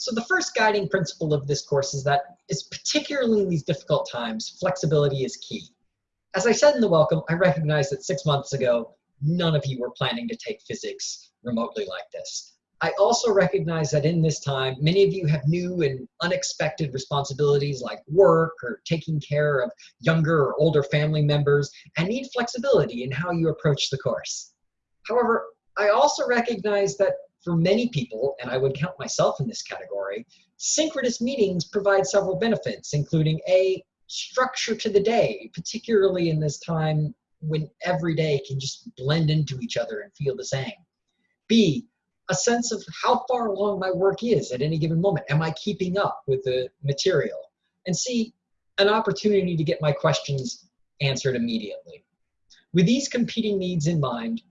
So the first guiding principle of this course is that, is particularly in these difficult times, flexibility is key. As I said in the welcome, I recognize that six months ago, none of you were planning to take physics remotely like this. I also recognize that in this time, many of you have new and unexpected responsibilities like work or taking care of younger or older family members and need flexibility in how you approach the course. However, I also recognize that for many people, and I would count myself in this category, synchronous meetings provide several benefits, including A, structure to the day, particularly in this time when every day can just blend into each other and feel the same. B, a sense of how far along my work is at any given moment. Am I keeping up with the material? And C, an opportunity to get my questions answered immediately. With these competing needs in mind,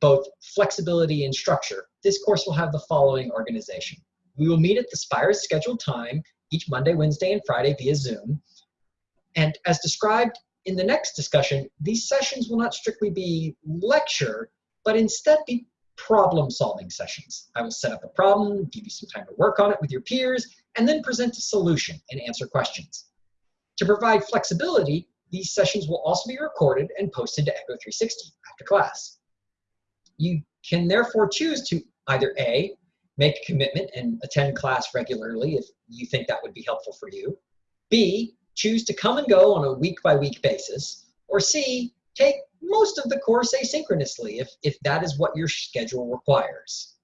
both flexibility and structure, this course will have the following organization. We will meet at the Spire's scheduled time each Monday, Wednesday, and Friday via Zoom. And as described in the next discussion, these sessions will not strictly be lecture, but instead be problem solving sessions. I will set up a problem, give you some time to work on it with your peers, and then present a solution and answer questions. To provide flexibility, these sessions will also be recorded and posted to Echo 360 after class. You can therefore choose to either A, make a commitment and attend class regularly if you think that would be helpful for you. B, choose to come and go on a week by week basis. Or C, take most of the course asynchronously if, if that is what your schedule requires.